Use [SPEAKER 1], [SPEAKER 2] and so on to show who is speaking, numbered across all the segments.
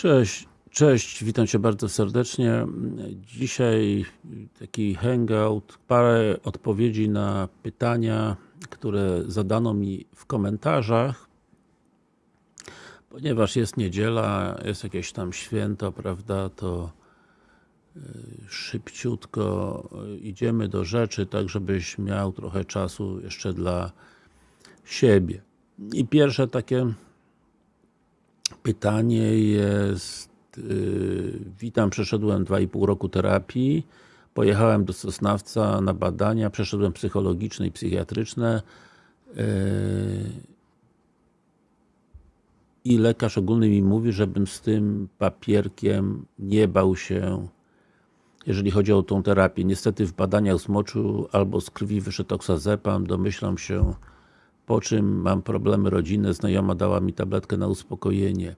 [SPEAKER 1] Cześć, cześć, witam Cię bardzo serdecznie. Dzisiaj taki hangout, parę odpowiedzi na pytania, które zadano mi w komentarzach. Ponieważ jest niedziela, jest jakieś tam święto, prawda, to y, szybciutko idziemy do rzeczy, tak żebyś miał trochę czasu jeszcze dla siebie. I pierwsze takie pytanie jest yy, witam, przeszedłem 2,5 roku terapii. Pojechałem do Sosnawca na badania, przeszedłem psychologiczne i psychiatryczne. Yy, i lekarz ogólny mi mówi, żebym z tym papierkiem nie bał się jeżeli chodzi o tą terapię. Niestety w badaniach z moczu albo z krwi wyszedł oksazepam, domyślam się po czym mam problemy rodzinne, znajoma dała mi tabletkę na uspokojenie.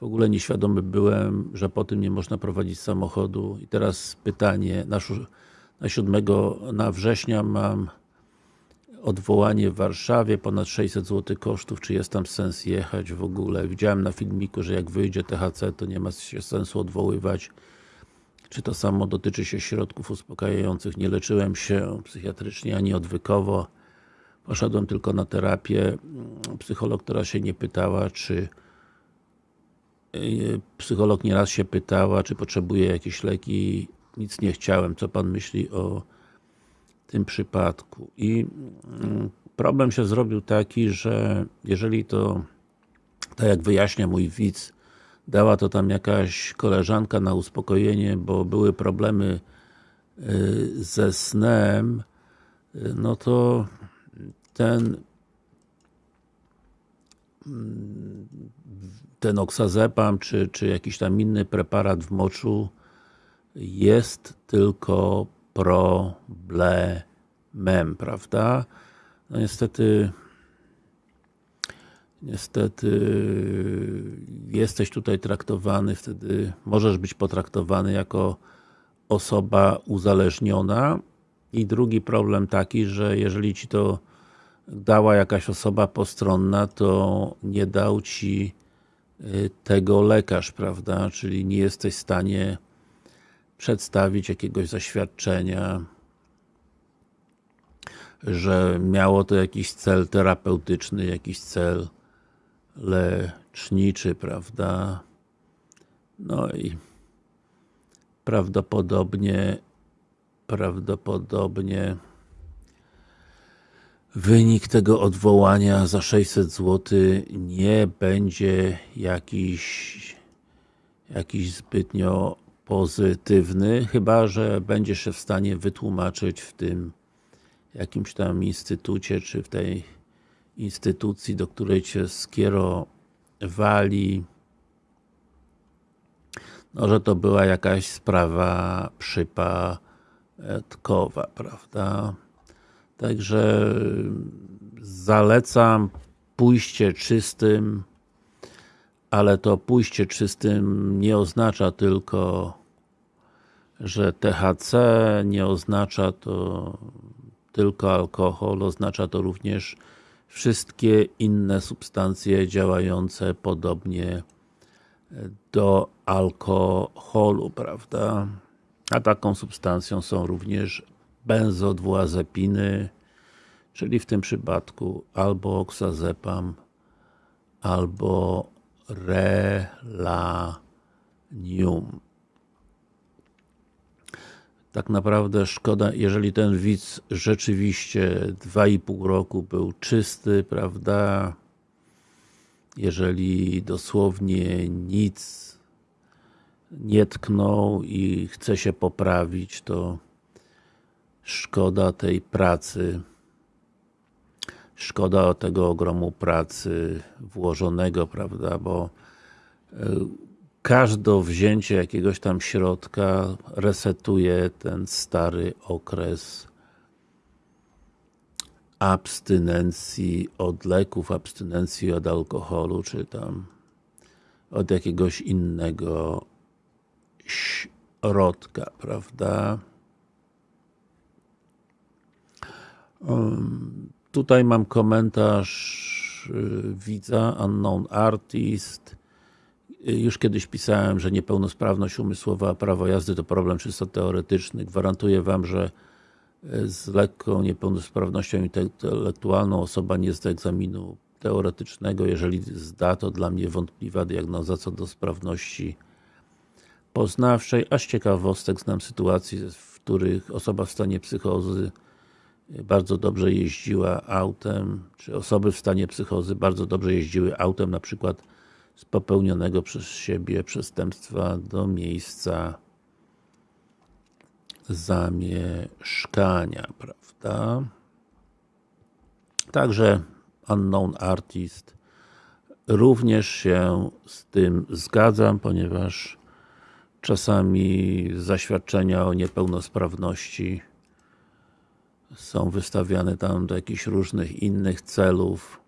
[SPEAKER 1] W ogóle nieświadomy byłem, że po tym nie można prowadzić samochodu. I teraz pytanie, na, na 7 na września mam odwołanie w Warszawie, ponad 600 zł kosztów, czy jest tam sens jechać w ogóle? Widziałem na filmiku, że jak wyjdzie THC, to nie ma sensu odwoływać. Czy to samo dotyczy się środków uspokajających? Nie leczyłem się psychiatrycznie ani odwykowo. Poszedłem tylko na terapię. Psycholog teraz się nie pytała, czy y, psycholog nieraz się pytała, czy potrzebuje jakieś leki. Nic nie chciałem. Co Pan myśli o tym przypadku? I mm, problem się zrobił taki, że jeżeli to, tak jak wyjaśnia mój widz, dała to tam jakaś koleżanka na uspokojenie, bo były problemy y, ze snem, y, no to ten ten oksazepam, czy, czy jakiś tam inny preparat w moczu jest tylko problemem, prawda? No niestety niestety jesteś tutaj traktowany, wtedy możesz być potraktowany jako osoba uzależniona i drugi problem taki, że jeżeli ci to dała jakaś osoba postronna, to nie dał ci y, tego lekarz, prawda? Czyli nie jesteś w stanie przedstawić jakiegoś zaświadczenia, że miało to jakiś cel terapeutyczny, jakiś cel leczniczy, prawda? No i prawdopodobnie prawdopodobnie wynik tego odwołania za 600 zł nie będzie jakiś jakiś zbytnio pozytywny, chyba, że będziesz się w stanie wytłumaczyć w tym jakimś tam instytucie, czy w tej instytucji, do której cię skierowali no, że to była jakaś sprawa przypadkowa, prawda? Także zalecam pójście czystym, ale to pójście czystym nie oznacza tylko, że THC, nie oznacza to tylko alkohol, oznacza to również wszystkie inne substancje działające podobnie do alkoholu, prawda? A taką substancją są również benzodwuazepiny, czyli w tym przypadku albo oksazepam, albo relanium. Tak naprawdę szkoda, jeżeli ten widz rzeczywiście 2,5 roku był czysty, prawda? Jeżeli dosłownie nic nie tknął i chce się poprawić, to szkoda tej pracy, szkoda tego ogromu pracy włożonego, prawda, bo e, każde wzięcie jakiegoś tam środka resetuje ten stary okres abstynencji od leków, abstynencji od alkoholu, czy tam od jakiegoś innego środka, prawda? Tutaj mam komentarz y, widza, unknown artist. już kiedyś pisałem, że niepełnosprawność umysłowa, prawo jazdy to problem czysto teoretyczny. Gwarantuję Wam, że z lekką niepełnosprawnością intelektualną osoba nie zda egzaminu teoretycznego, jeżeli zda, to dla mnie wątpliwa diagnoza co do sprawności poznawczej, a z ciekawostek znam sytuacje, w których osoba w stanie psychozy bardzo dobrze jeździła autem, czy osoby w stanie psychozy bardzo dobrze jeździły autem, na przykład z popełnionego przez siebie przestępstwa do miejsca zamieszkania, prawda? Także Unknown Artist również się z tym zgadzam, ponieważ czasami zaświadczenia o niepełnosprawności są wystawiane tam do jakichś różnych innych celów.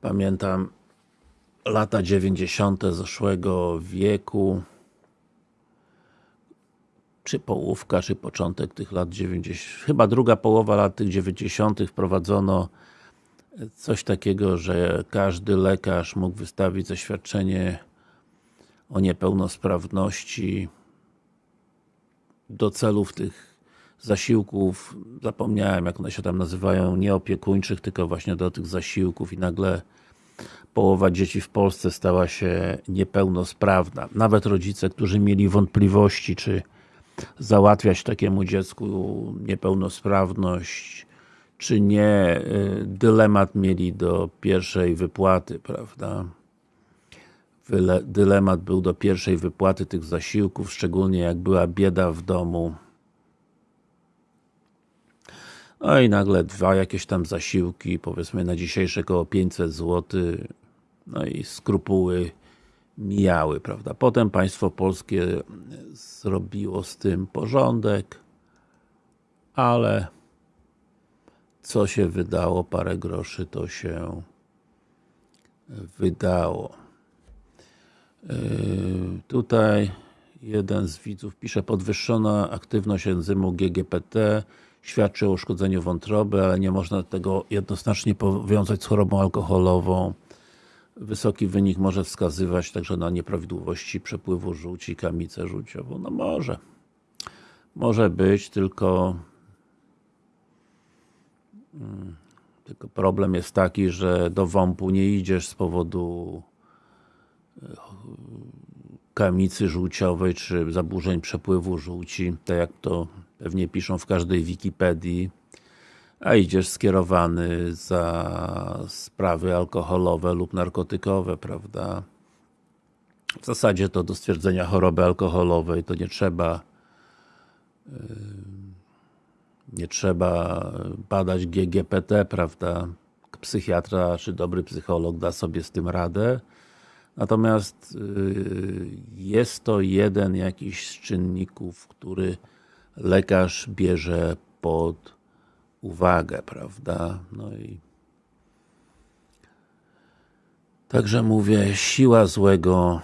[SPEAKER 1] Pamiętam lata 90. zeszłego wieku czy połówka, czy początek tych lat 90, chyba druga połowa lat tych 90. wprowadzono coś takiego, że każdy lekarz mógł wystawić zaświadczenie o niepełnosprawności do celów tych zasiłków, zapomniałem jak one się tam nazywają, nie opiekuńczych, tylko właśnie do tych zasiłków i nagle połowa dzieci w Polsce stała się niepełnosprawna. Nawet rodzice, którzy mieli wątpliwości, czy załatwiać takiemu dziecku niepełnosprawność, czy nie, y, dylemat mieli do pierwszej wypłaty, prawda? Dylemat był do pierwszej wypłaty tych zasiłków, szczególnie jak była bieda w domu. No i nagle dwa jakieś tam zasiłki, powiedzmy na dzisiejsze około 500 zł, no i skrupuły mijały, prawda. Potem państwo polskie zrobiło z tym porządek, ale co się wydało, parę groszy to się wydało. Yy, tutaj jeden z widzów pisze, podwyższona aktywność enzymu GGPT świadczy o uszkodzeniu wątroby, ale nie można tego jednoznacznie powiązać z chorobą alkoholową. Wysoki wynik może wskazywać także na nieprawidłowości przepływu żółci, kamicę żółciową. No może. Może być, tylko hmm, tylko problem jest taki, że do WOMP-u nie idziesz z powodu e, kamicy żółciowej, czy zaburzeń przepływu żółci, tak jak to pewnie piszą w każdej Wikipedii, a idziesz skierowany za sprawy alkoholowe lub narkotykowe, prawda? W zasadzie to do stwierdzenia choroby alkoholowej to nie trzeba nie trzeba badać GGPT, prawda? Psychiatra czy dobry psycholog da sobie z tym radę. Natomiast jest to jeden jakiś z czynników, który lekarz bierze pod uwagę, prawda? No i Także mówię, siła złego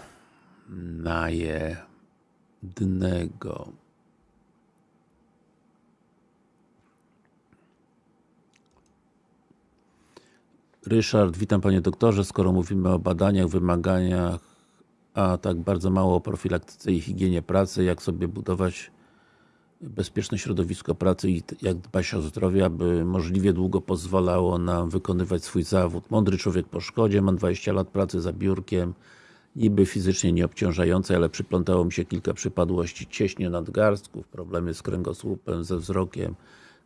[SPEAKER 1] na jednego. Ryszard, witam Panie Doktorze. Skoro mówimy o badaniach, wymaganiach, a tak bardzo mało o profilaktyce i higienie pracy, jak sobie budować bezpieczne środowisko pracy i jak dbać o zdrowie, aby możliwie długo pozwalało nam wykonywać swój zawód. Mądry człowiek po szkodzie, mam 20 lat pracy za biurkiem, niby fizycznie nieobciążającej, ale przyplątało mi się kilka przypadłości. Cieśnie nadgarstków, problemy z kręgosłupem, ze wzrokiem,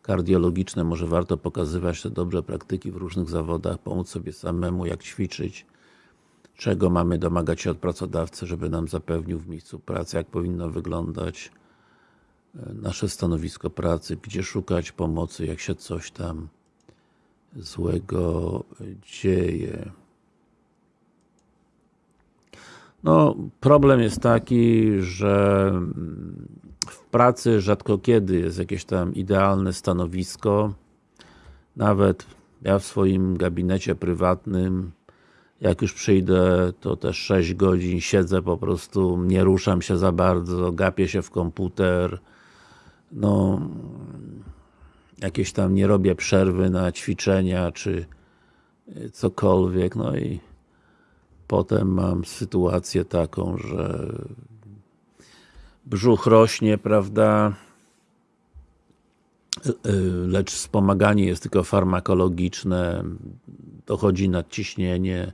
[SPEAKER 1] kardiologiczne, może warto pokazywać te dobre praktyki w różnych zawodach, pomóc sobie samemu, jak ćwiczyć, czego mamy domagać się od pracodawcy, żeby nam zapewnił w miejscu pracy, jak powinno wyglądać nasze stanowisko pracy, gdzie szukać pomocy, jak się coś tam złego dzieje. No, problem jest taki, że w pracy rzadko kiedy jest jakieś tam idealne stanowisko. Nawet ja w swoim gabinecie prywatnym jak już przyjdę, to też 6 godzin siedzę po prostu, nie ruszam się za bardzo, gapię się w komputer, no jakieś tam nie robię przerwy na ćwiczenia, czy cokolwiek, no i potem mam sytuację taką, że brzuch rośnie, prawda, lecz wspomaganie jest tylko farmakologiczne, dochodzi nadciśnienie,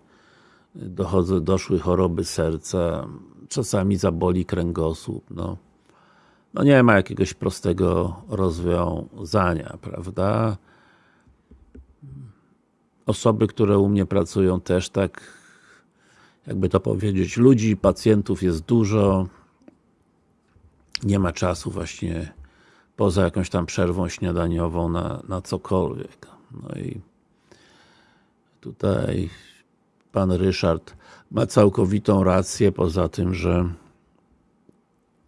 [SPEAKER 1] dochodzą, doszły choroby serca, czasami zaboli kręgosłup, no. No nie ma jakiegoś prostego rozwiązania, prawda? Osoby, które u mnie pracują też tak, jakby to powiedzieć, ludzi, pacjentów jest dużo, nie ma czasu właśnie poza jakąś tam przerwą śniadaniową na, na cokolwiek. No i tutaj pan Ryszard ma całkowitą rację, poza tym, że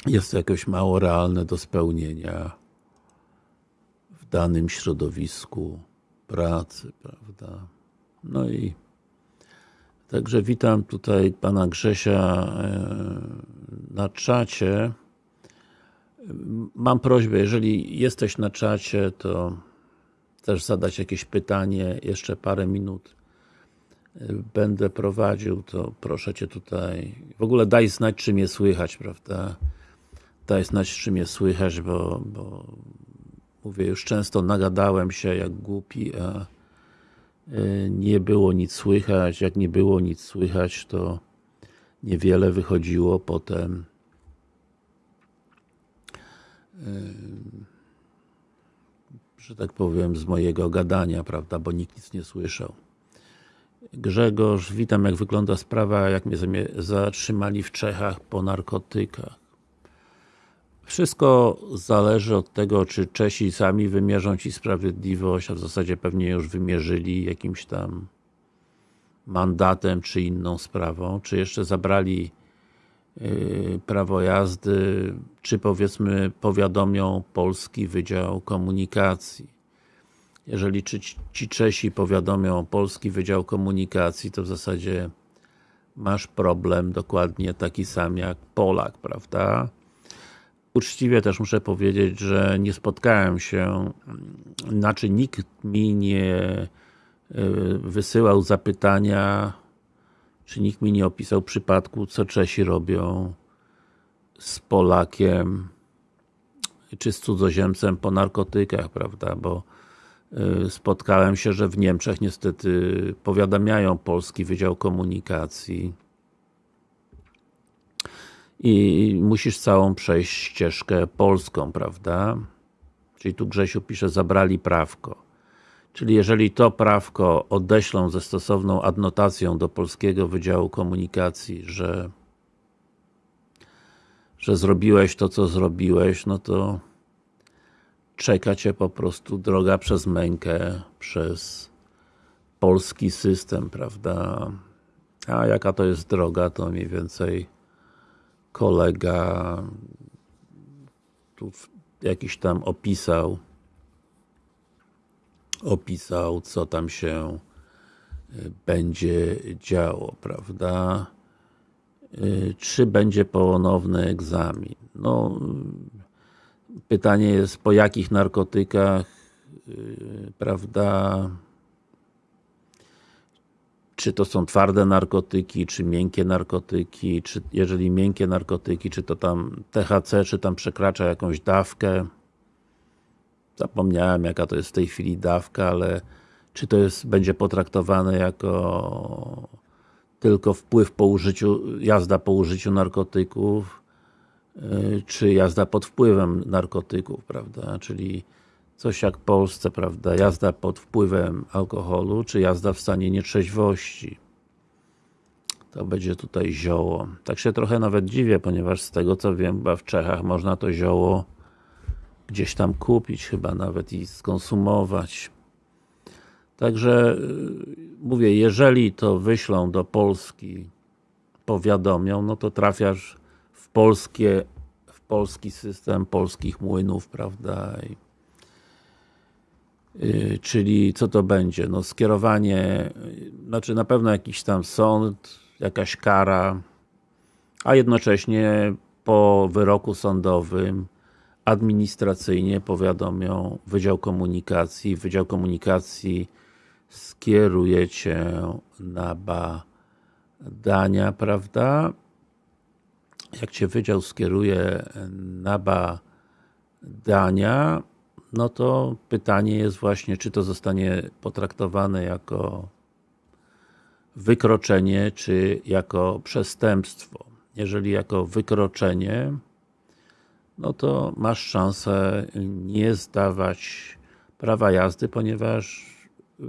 [SPEAKER 1] jest to jakoś mało realne do spełnienia w danym środowisku pracy, prawda? No i także witam tutaj pana Grzesia e, na czacie. Mam prośbę, jeżeli jesteś na czacie, to też zadać jakieś pytanie, jeszcze parę minut będę prowadził, to proszę Cię tutaj, w ogóle daj znać, czy mnie słychać, prawda? Daj znać, czy mnie słychać, bo, bo mówię, już często nagadałem się jak głupi, a e, nie było nic słychać, jak nie było nic słychać, to niewiele wychodziło potem e, że tak powiem, z mojego gadania, prawda, bo nikt nic nie słyszał. Grzegorz, witam, jak wygląda sprawa, jak mnie zatrzymali w Czechach po narkotykach. Wszystko zależy od tego, czy Czesi sami wymierzą Ci sprawiedliwość, a w zasadzie pewnie już wymierzyli jakimś tam mandatem, czy inną sprawą, czy jeszcze zabrali yy, prawo jazdy, czy powiedzmy powiadomią Polski Wydział Komunikacji jeżeli ci Czesi powiadomią Polski Wydział Komunikacji, to w zasadzie masz problem dokładnie taki sam jak Polak, prawda? Uczciwie też muszę powiedzieć, że nie spotkałem się, znaczy nikt mi nie e, wysyłał zapytania, czy nikt mi nie opisał przypadku, co Czesi robią z Polakiem, czy z cudzoziemcem po narkotykach, prawda, bo Y, spotkałem się, że w Niemczech niestety powiadamiają Polski Wydział Komunikacji i musisz całą przejść ścieżkę polską, prawda? Czyli tu Grzesiu pisze, zabrali prawko. Czyli jeżeli to prawko odeślą ze stosowną adnotacją do Polskiego Wydziału Komunikacji, że że zrobiłeś to, co zrobiłeś, no to czeka Cię po prostu droga przez mękę, przez polski system, prawda? A jaka to jest droga, to mniej więcej kolega tu jakiś tam opisał opisał, co tam się y, będzie działo, prawda? Y, czy będzie ponowny egzamin? No, Pytanie jest, po jakich narkotykach, prawda, czy to są twarde narkotyki, czy miękkie narkotyki, czy jeżeli miękkie narkotyki, czy to tam THC, czy tam przekracza jakąś dawkę. Zapomniałem jaka to jest w tej chwili dawka, ale czy to jest, będzie potraktowane jako tylko wpływ po użyciu, jazda po użyciu narkotyków, Y, czy jazda pod wpływem narkotyków, prawda, czyli coś jak w Polsce, prawda, jazda pod wpływem alkoholu, czy jazda w stanie nietrzeźwości. To będzie tutaj zioło. Tak się trochę nawet dziwię, ponieważ z tego co wiem, chyba w Czechach można to zioło gdzieś tam kupić chyba nawet i skonsumować. Także y, mówię, jeżeli to wyślą do Polski, powiadomią, no to trafiasz polskie, w polski system polskich młynów, prawda? I, yy, czyli co to będzie? No skierowanie, znaczy na pewno jakiś tam sąd, jakaś kara, a jednocześnie po wyroku sądowym administracyjnie powiadomią Wydział Komunikacji, Wydział Komunikacji skieruje Cię na badania, prawda? Jak Cię Wydział skieruje na badania, no to pytanie jest właśnie, czy to zostanie potraktowane jako wykroczenie, czy jako przestępstwo. Jeżeli jako wykroczenie, no to masz szansę nie zdawać prawa jazdy, ponieważ y,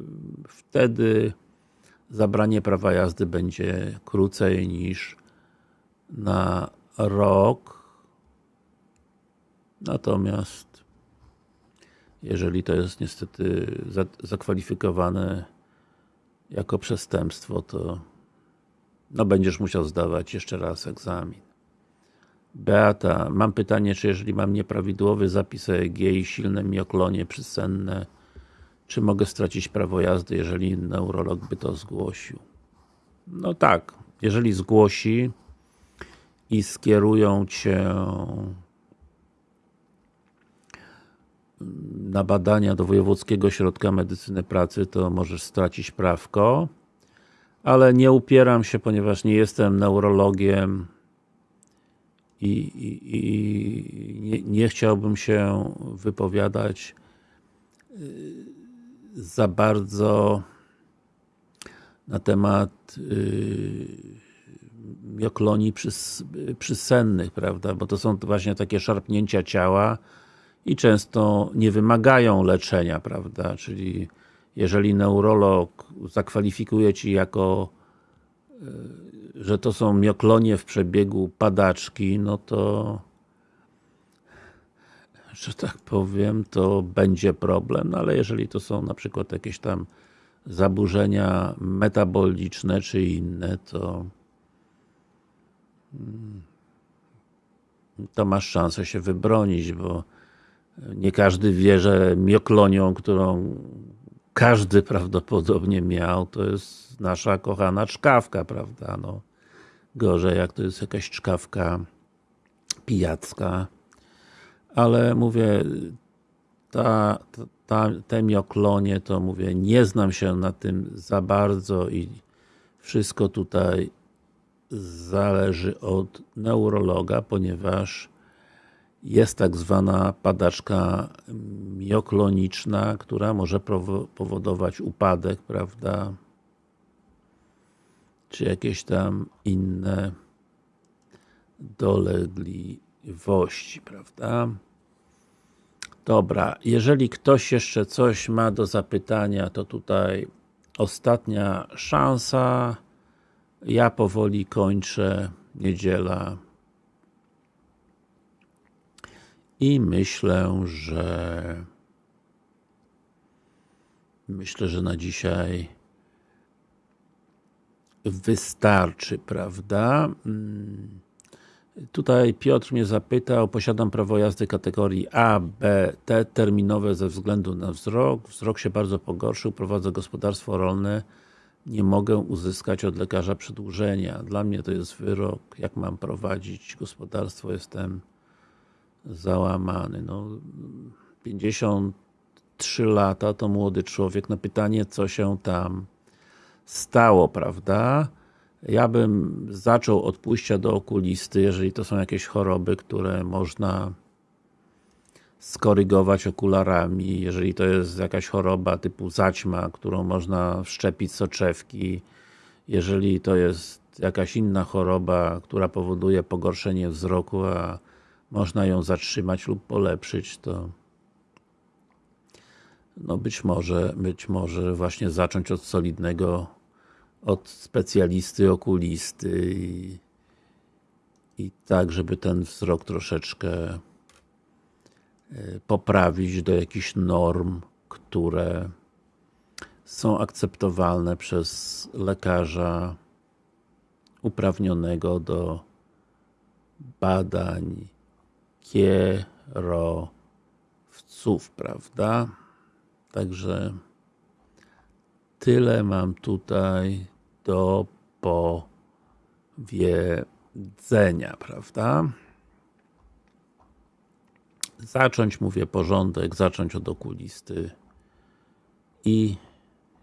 [SPEAKER 1] wtedy zabranie prawa jazdy będzie krócej niż na rok. Natomiast jeżeli to jest niestety zakwalifikowane jako przestępstwo, to no będziesz musiał zdawać jeszcze raz egzamin. Beata, mam pytanie, czy jeżeli mam nieprawidłowy zapis EEG i silne mioklonie przysenne, czy mogę stracić prawo jazdy, jeżeli neurolog by to zgłosił? No tak, jeżeli zgłosi i skierują Cię na badania do Wojewódzkiego Ośrodka Medycyny Pracy, to możesz stracić prawko, ale nie upieram się, ponieważ nie jestem neurologiem i, i, i nie, nie, chciałbym się wypowiadać y, za bardzo na temat yy, mioklonii przys, przysennych, prawda, bo to są właśnie takie szarpnięcia ciała i często nie wymagają leczenia, prawda, czyli jeżeli neurolog zakwalifikuje Ci jako że to są mioklonie w przebiegu padaczki, no to że tak powiem, to będzie problem, no ale jeżeli to są na przykład jakieś tam zaburzenia metaboliczne czy inne, to to masz szansę się wybronić, bo nie każdy wie, że mioklonią, którą każdy prawdopodobnie miał, to jest nasza kochana czkawka, prawda, no. Gorzej, jak to jest jakaś czkawka pijacka. Ale mówię, ta, ta, te mioklonie, to mówię, nie znam się na tym za bardzo i wszystko tutaj zależy od neurologa, ponieważ jest tak zwana padaczka miokloniczna, która może powodować upadek, prawda, czy jakieś tam inne dolegliwości, prawda? Dobra, jeżeli ktoś jeszcze coś ma do zapytania, to tutaj ostatnia szansa. Ja powoli kończę, niedziela. I myślę, że myślę, że na dzisiaj wystarczy, prawda? Mm. Tutaj Piotr mnie zapytał, posiadam prawo jazdy kategorii A, B, T, terminowe ze względu na wzrok. Wzrok się bardzo pogorszył, prowadzę gospodarstwo rolne, nie mogę uzyskać od lekarza przedłużenia. Dla mnie to jest wyrok, jak mam prowadzić gospodarstwo, jestem załamany. No, 53 lata to młody człowiek, no pytanie, co się tam stało, prawda? Ja bym zaczął od pójścia do okulisty, jeżeli to są jakieś choroby, które można skorygować okularami, jeżeli to jest jakaś choroba typu zaćma, którą można wszczepić soczewki, jeżeli to jest jakaś inna choroba, która powoduje pogorszenie wzroku, a można ją zatrzymać lub polepszyć, to no być może, być może właśnie zacząć od solidnego, od specjalisty, okulisty i, i tak, żeby ten wzrok troszeczkę e, poprawić do jakichś norm, które są akceptowalne przez lekarza uprawnionego do badań kierowców, prawda? Także tyle mam tutaj do powiedzenia, prawda? Zacząć, mówię, porządek, zacząć od okulisty i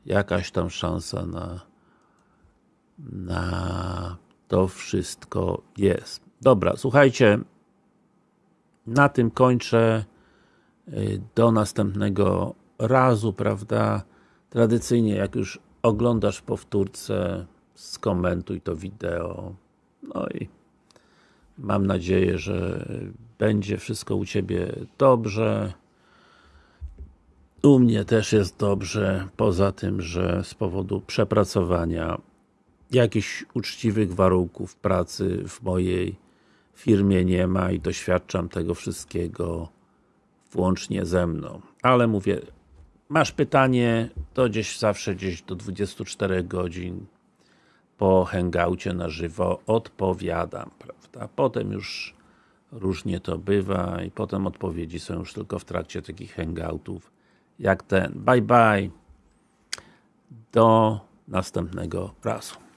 [SPEAKER 1] jakaś tam szansa na na to wszystko jest. Dobra, słuchajcie, na tym kończę. Y, Do następnego razu, prawda? Tradycyjnie, jak już oglądasz w powtórce, skomentuj to wideo. No i mam nadzieję, że będzie wszystko u Ciebie dobrze. U mnie też jest dobrze, poza tym, że z powodu przepracowania jakichś uczciwych warunków pracy w mojej firmie nie ma i doświadczam tego wszystkiego włącznie ze mną. Ale mówię, masz pytanie, to gdzieś zawsze gdzieś do 24 godzin po hangoucie na żywo odpowiadam, prawda? Potem już różnie to bywa i potem odpowiedzi są już tylko w trakcie takich hangoutów jak ten. Bye bye. Do następnego razu.